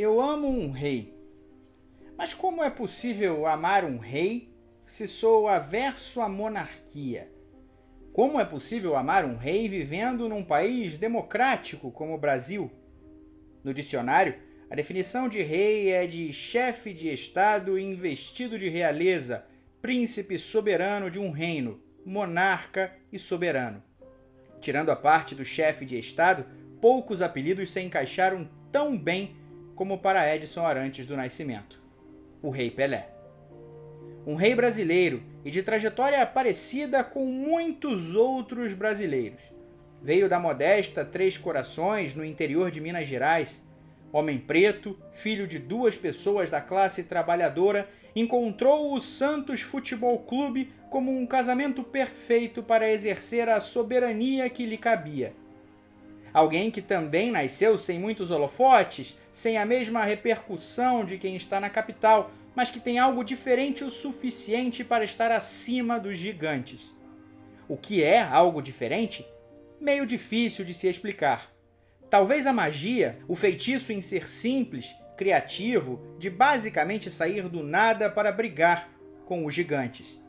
Eu amo um rei. Mas como é possível amar um rei se sou averso à monarquia? Como é possível amar um rei vivendo num país democrático como o Brasil? No dicionário, a definição de rei é de chefe de Estado investido de realeza, príncipe soberano de um reino, monarca e soberano. Tirando a parte do chefe de Estado, poucos apelidos se encaixaram tão bem como para Edson Arantes do Nascimento, o Rei Pelé. Um rei brasileiro e de trajetória parecida com muitos outros brasileiros. Veio da modesta Três Corações, no interior de Minas Gerais. Homem preto, filho de duas pessoas da classe trabalhadora, encontrou o Santos Futebol Clube como um casamento perfeito para exercer a soberania que lhe cabia Alguém que também nasceu sem muitos holofotes, sem a mesma repercussão de quem está na capital, mas que tem algo diferente o suficiente para estar acima dos gigantes. O que é algo diferente? Meio difícil de se explicar. Talvez a magia, o feitiço em ser simples, criativo, de basicamente sair do nada para brigar com os gigantes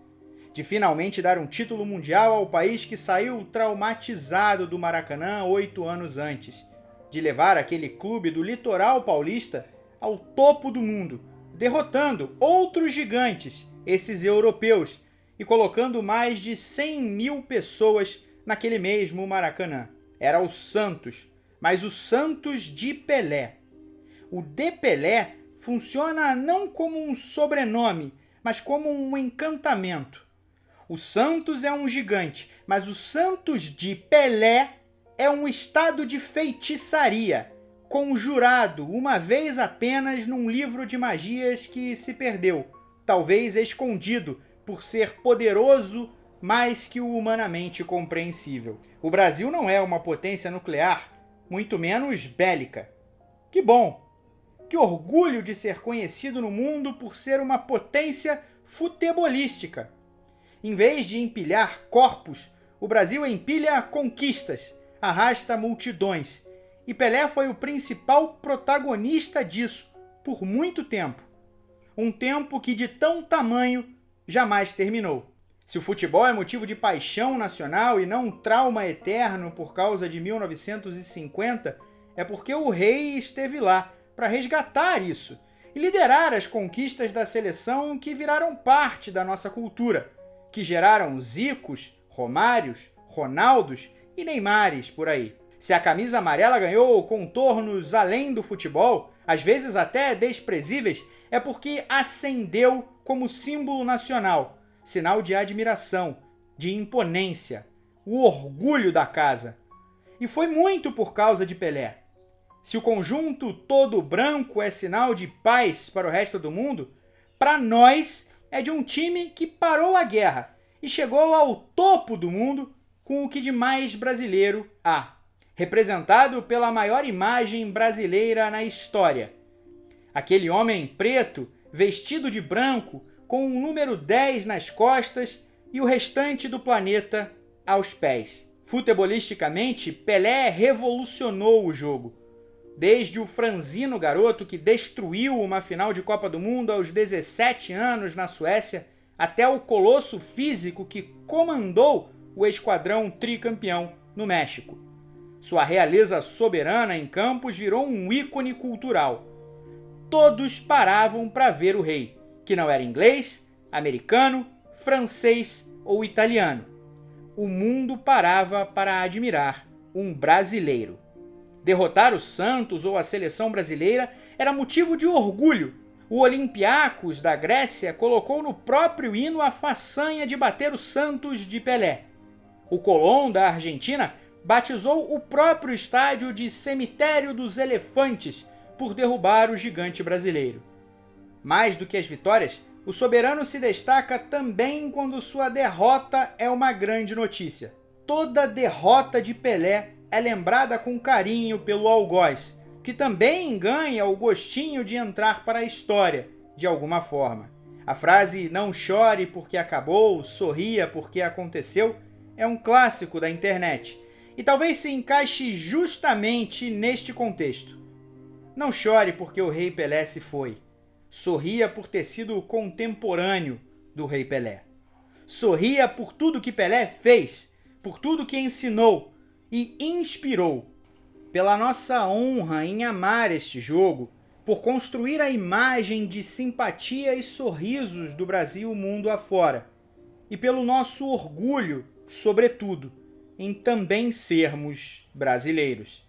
de finalmente dar um título mundial ao país que saiu traumatizado do Maracanã oito anos antes, de levar aquele clube do litoral paulista ao topo do mundo, derrotando outros gigantes, esses europeus, e colocando mais de 100 mil pessoas naquele mesmo Maracanã. Era o Santos, mas o Santos de Pelé. O de Pelé funciona não como um sobrenome, mas como um encantamento. O Santos é um gigante, mas o Santos de Pelé é um estado de feitiçaria, conjurado uma vez apenas num livro de magias que se perdeu, talvez escondido por ser poderoso mais que o humanamente compreensível. O Brasil não é uma potência nuclear, muito menos bélica. Que bom! Que orgulho de ser conhecido no mundo por ser uma potência futebolística. Em vez de empilhar corpos, o Brasil empilha conquistas, arrasta multidões. E Pelé foi o principal protagonista disso por muito tempo. Um tempo que de tão tamanho jamais terminou. Se o futebol é motivo de paixão nacional e não um trauma eterno por causa de 1950, é porque o rei esteve lá para resgatar isso e liderar as conquistas da seleção que viraram parte da nossa cultura que geraram Zicos, Romários, Ronaldos e Neymares por aí. Se a camisa amarela ganhou contornos além do futebol, às vezes até desprezíveis, é porque ascendeu como símbolo nacional, sinal de admiração, de imponência, o orgulho da casa. E foi muito por causa de Pelé. Se o conjunto todo branco é sinal de paz para o resto do mundo, para nós é de um time que parou a guerra e chegou ao topo do mundo com o que de mais brasileiro há, representado pela maior imagem brasileira na história. Aquele homem preto, vestido de branco, com o um número 10 nas costas e o restante do planeta aos pés. Futebolisticamente, Pelé revolucionou o jogo desde o franzino garoto que destruiu uma final de Copa do Mundo aos 17 anos na Suécia, até o colosso físico que comandou o esquadrão tricampeão no México. Sua realeza soberana em campos virou um ícone cultural. Todos paravam para ver o rei, que não era inglês, americano, francês ou italiano. O mundo parava para admirar um brasileiro. Derrotar o Santos ou a seleção brasileira era motivo de orgulho. O Olympiacos da Grécia colocou no próprio hino a façanha de bater o Santos de Pelé. O Colón da Argentina batizou o próprio estádio de Cemitério dos Elefantes por derrubar o gigante brasileiro. Mais do que as vitórias, o soberano se destaca também quando sua derrota é uma grande notícia. Toda derrota de Pelé é lembrada com carinho pelo algoz, que também ganha o gostinho de entrar para a história, de alguma forma. A frase não chore porque acabou, sorria porque aconteceu é um clássico da internet e talvez se encaixe justamente neste contexto. Não chore porque o Rei Pelé se foi. Sorria por ter sido contemporâneo do Rei Pelé. Sorria por tudo que Pelé fez, por tudo que ensinou e inspirou. Pela nossa honra em amar este jogo, por construir a imagem de simpatia e sorrisos do Brasil mundo afora, e pelo nosso orgulho, sobretudo, em também sermos brasileiros.